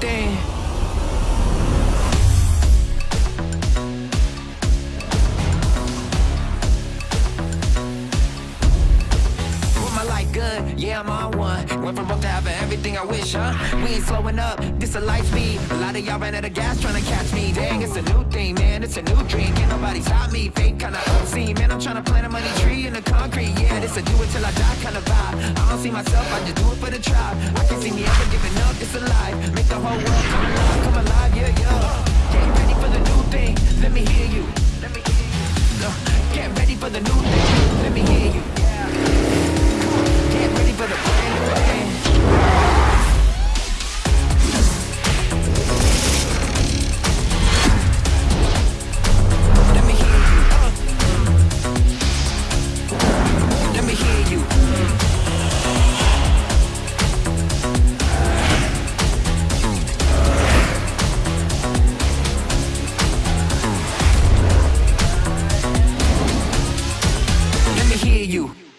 thing. With my life good, yeah, I'm on one. Went from broke to having everything I wish, huh? We ain't slowing up, this a light speed. A lot of y'all ran out of gas trying to catch me. Dang, it's a new thing, man, it's a new dream. Can't nobody stop me, fake kinda obscene. Man, I'm trying to plant a money tree in the concrete. This a do it till I die kind of vibe. I don't see myself, I just do it for the tribe. I can see me ever giving up, it's alive. Make the whole world come alive, come alive, yeah, yeah. Get ready for the new thing, let me hear you. Let me hear you. Get ready for the new thing, hear you.